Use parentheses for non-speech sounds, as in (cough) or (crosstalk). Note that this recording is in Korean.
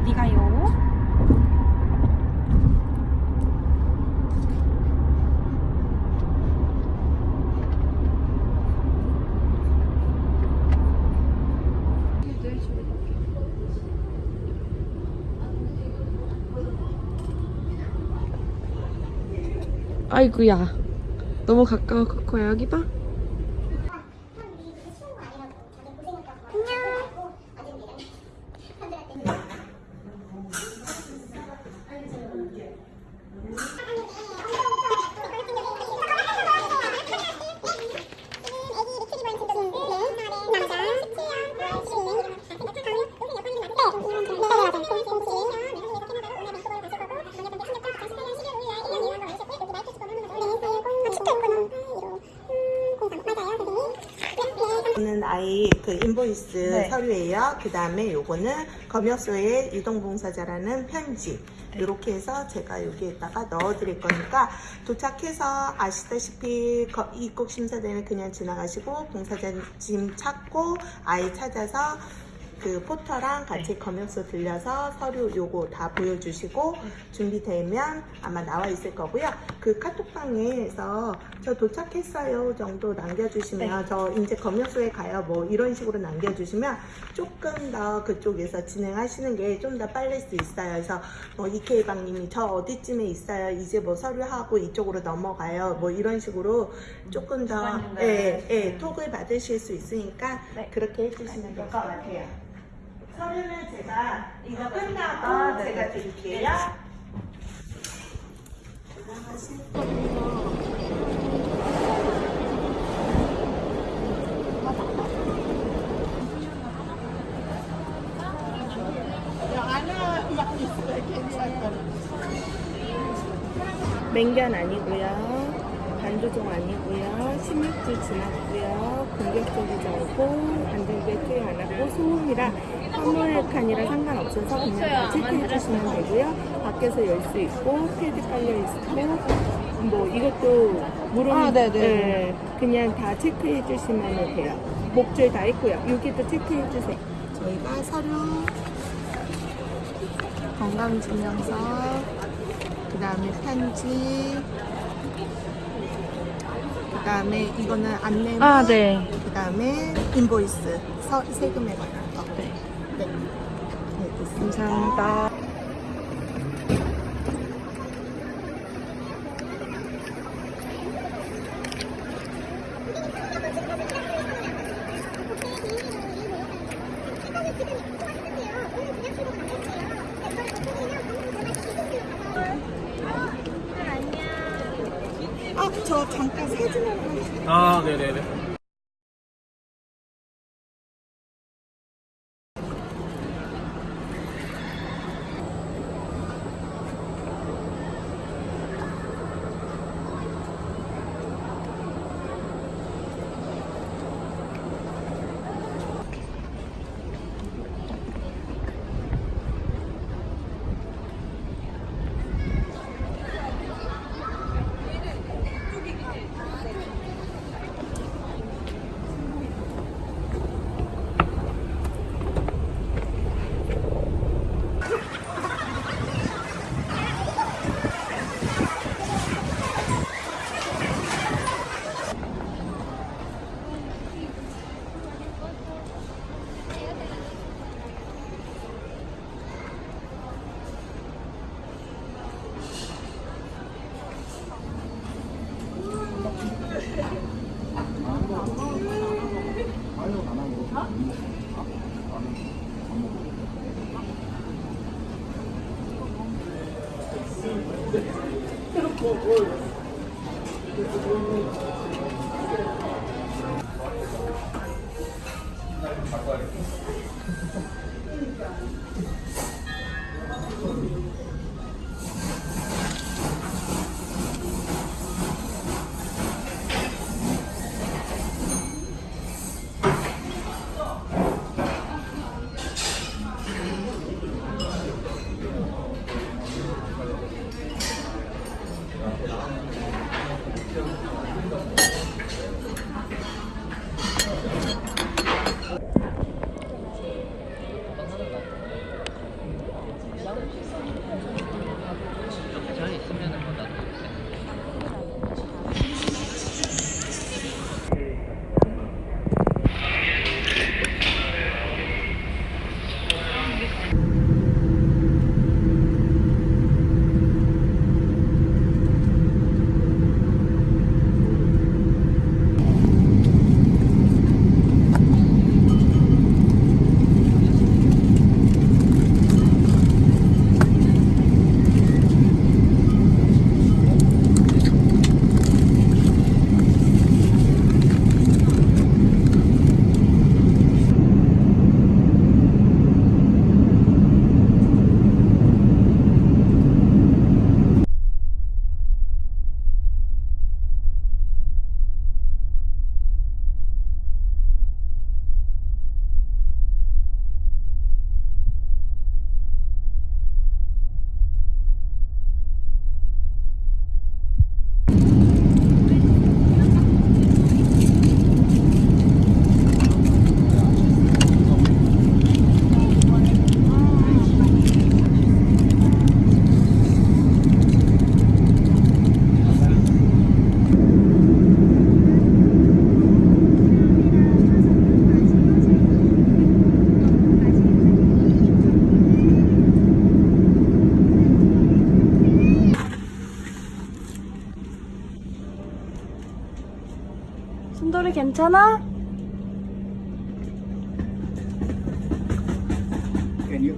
어디 가요? 아이구야. 너무 가까워 코코야. 여기 봐 그 인보이스 네. 서류예요. 그 다음에 요거는 검역소의 이동봉사자라는 편지. 네. 이렇게 해서 제가 여기에다가 넣어 드릴 거니까 도착해서 아시다시피 거- 입국 심사대는 그냥 지나가시고 봉사자 짐 찾고 아이 찾아서 그 포터랑 같이 검역소 들려서 서류 요거 다 보여주시고 준비되면 아마 나와 있을 거고요. 그 카톡방에서 저 도착했어요 정도 남겨주시면 저 이제 검역소에 가요 뭐 이런 식으로 남겨주시면 조금 더 그쪽에서 진행하시는 게 좀 더 빨릴 수 있어요. 그래서 뭐 이케이방님이 저 어디쯤에 있어요. 이제 뭐 서류하고 이쪽으로 넘어가요. 뭐 이런 식으로 조금 더 예, 예, 네. 톡을 받으실 수 있으니까 네. 그렇게 해주시면 될 것 같아요. 서류는 제가 이거 끝나고 아, 네, 제가 네. 드릴게요. 맹견 아니고요. 반조종 아니고요. 16주 지났고요. 공격적이지 않고 안전구에 투여 안 하고 소음이라 화물칸이라 상관없어서 그냥 다 체크해 주시면 되고요. 밖에서 열 수 있고 패드 깔려 있고 뭐 이것도 물론 아, 네네. 예, 그냥 다 체크해 주시면 돼요. 목줄 다 있고요. 여기도 체크해 주세요. 저희가 서류 건강증명서 그 다음에 편지 그 다음에 이거는 안내문 아, 네. 그 다음에 인보이스 서, 세금에 관한 거 네. 네. 네. 감사합니다. 아, 저 잠깐 사진 하나 아, 네네네. (laughs) Simple words. 소리 괜찮아? Can you